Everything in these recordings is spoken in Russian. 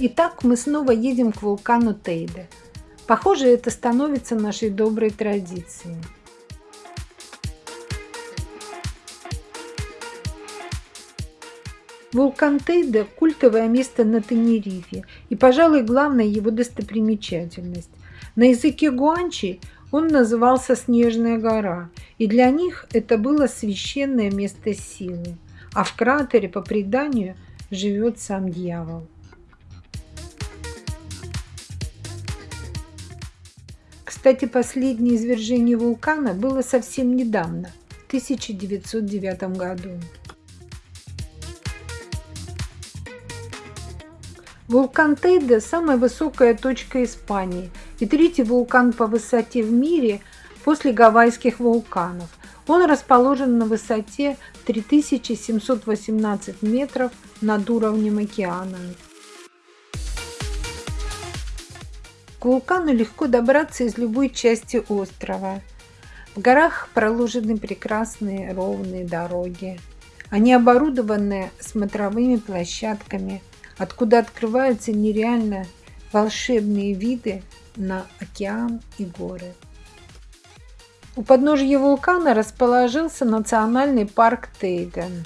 Итак, мы снова едем к вулкану Тейде. Похоже, это становится нашей доброй традицией. Вулкан Тейде – культовое место на Тенерифе и, пожалуй, главная его достопримечательность. На языке гуанчи он назывался «Снежная гора», и для них это было священное место силы. А в кратере, по преданию, живет сам дьявол. Кстати, последнее извержение вулкана было совсем недавно, в 1909 году. Вулкан Тейде – самая высокая точка Испании и третий вулкан по высоте в мире после гавайских вулканов. Он расположен на высоте 3718 метров над уровнем океана. К вулкану легко добраться из любой части острова. В горах проложены прекрасные ровные дороги. Они оборудованы смотровыми площадками, откуда открываются нереально волшебные виды на океан и горы. У подножья вулкана расположился национальный парк Тейден.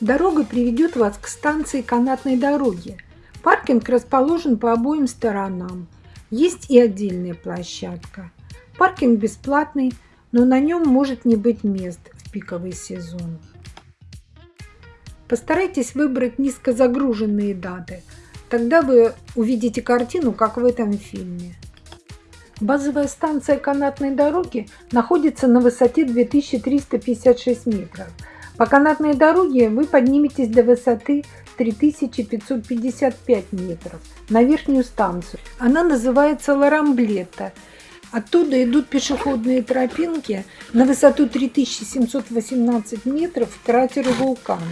Дорога приведет вас к станции канатной дороги – Паркинг расположен по обоим сторонам. Есть и отдельная площадка. Паркинг бесплатный, но на нем может не быть мест в пиковый сезон. Постарайтесь выбрать низкозагруженные даты. Тогда вы увидите картину, как в этом фильме. Базовая станция канатной дороги находится на высоте 2356 метров. По канатной дороге вы подниметесь до высоты 3555 метров на верхнюю станцию. Она называется Ларамблета. Оттуда идут пешеходные тропинки на высоту 3718 метров к кратеру вулкана.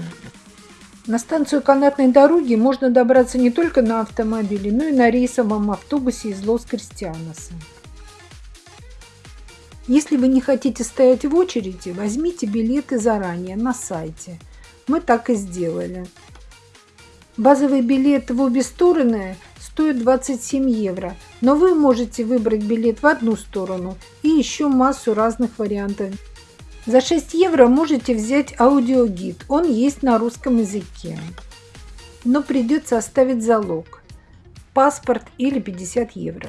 На станцию канатной дороги можно добраться не только на автомобиле, но и на рейсовом автобусе из Лос-Кристианоса. Если вы не хотите стоять в очереди, возьмите билеты заранее на сайте. Мы так и сделали. Базовый билет в обе стороны стоит 27 евро, но вы можете выбрать билет в одну сторону и еще массу разных вариантов. За 6 евро можете взять аудиогид, он есть на русском языке. Но придется оставить залог, паспорт или 50 евро.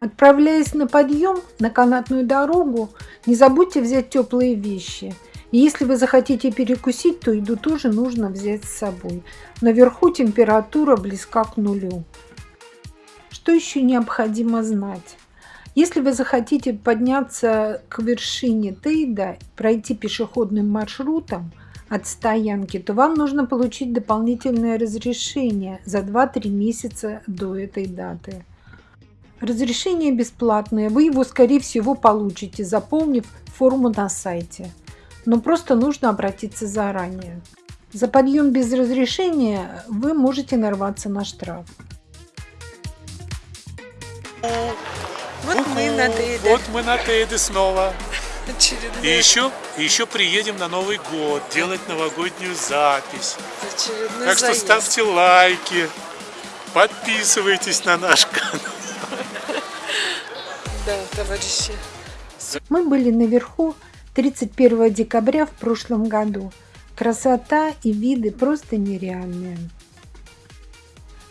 Отправляясь на подъем на канатную дорогу, не забудьте взять теплые вещи – если вы захотите перекусить, то еду тоже нужно взять с собой. Наверху температура близка к нулю. Что еще необходимо знать? Если вы захотите подняться к вершине Тейда, пройти пешеходным маршрутом от стоянки, то вам нужно получить дополнительное разрешение за 2-3 месяца до этой даты. Разрешение бесплатное, вы его скорее всего получите, заполнив форму на сайте но просто нужно обратиться заранее. За подъем без разрешения вы можете нарваться на штраф. Вот мы на Тейде. Вот мы на Тейде снова. Очередной. И еще, и еще приедем на Новый год делать новогоднюю запись. Очередной так что заезд. ставьте лайки, подписывайтесь на наш канал. Да, товарищи. Мы были наверху 31 декабря в прошлом году. Красота и виды просто нереальные.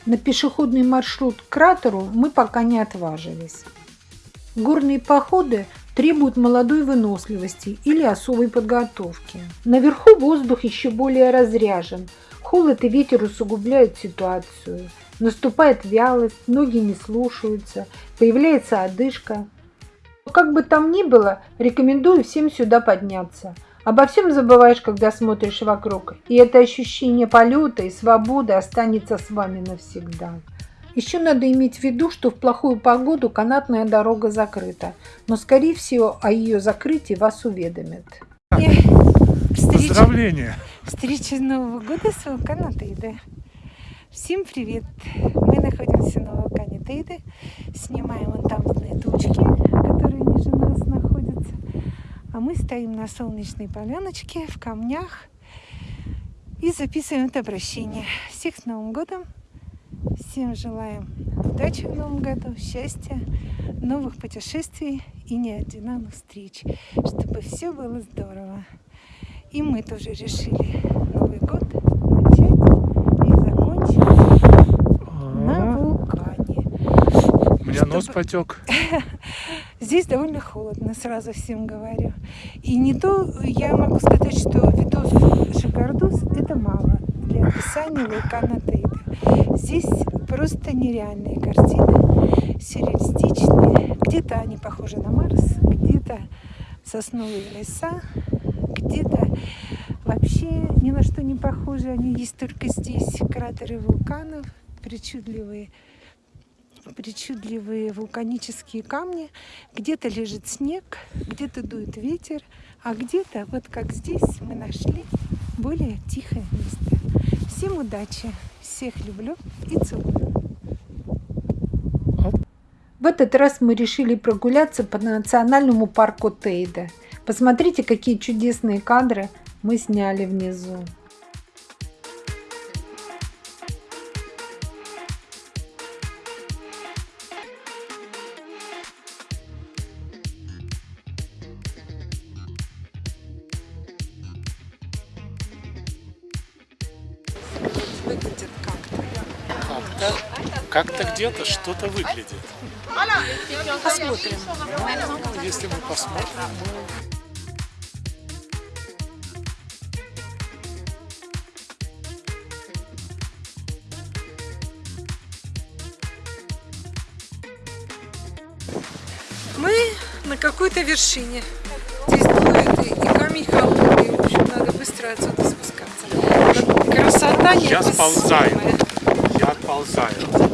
На пешеходный маршрут к кратеру мы пока не отважились. Горные походы требуют молодой выносливости или особой подготовки. Наверху воздух еще более разряжен. Холод и ветер усугубляют ситуацию. Наступает вялость, ноги не слушаются, появляется одышка, как бы там ни было, рекомендую всем сюда подняться. Обо всем забываешь, когда смотришь вокруг, и это ощущение полета и свободы останется с вами навсегда. Еще надо иметь в виду, что в плохую погоду канатная дорога закрыта, но скорее всего о ее закрытии вас уведомят. Поздравления! Встреча Нового года с вулкана Тейде. Всем привет! Мы находимся на вулкане Тейде, снимаем вон там тучки, А мы стоим на солнечной поляночке в камнях. И записываем это обращение. Всех с Новым годом! Всем желаем удачи в Новом году, счастья, новых путешествий и неординарных встреч, чтобы все было здорово. И мы тоже решили Новый год начать и закончить на вулкане. У меня нос Чтобы- потек. Здесь довольно холодно, сразу всем говорю. И не то, я могу сказать, что видос Шигардус это мало для описания вулкана Тейда. Здесь просто нереальные картины, сюрреалистичные. Где-то они похожи на Марс, где-то сосновые леса, где-то вообще ни на что не похожи. Они есть только здесь. Кратеры вулканов, причудливые причудливые вулканические камни. Где-то лежит снег, где-то дует ветер, а где-то, вот как здесь, мы нашли более тихое место. Всем удачи, всех люблю и целую. В этот раз мы решили прогуляться по национальному парку Тейда. Посмотрите, какие чудесные кадры мы сняли внизу. Выглядит как-то. Как-то, как-то где-то что-то выглядит. Посмотрим. Если мы посмотрим, Мы на какой-то вершине. Здесь дует и, камень холодный. В общем, надо быстро отсюда спускаться. Я сползаю. я отползаю.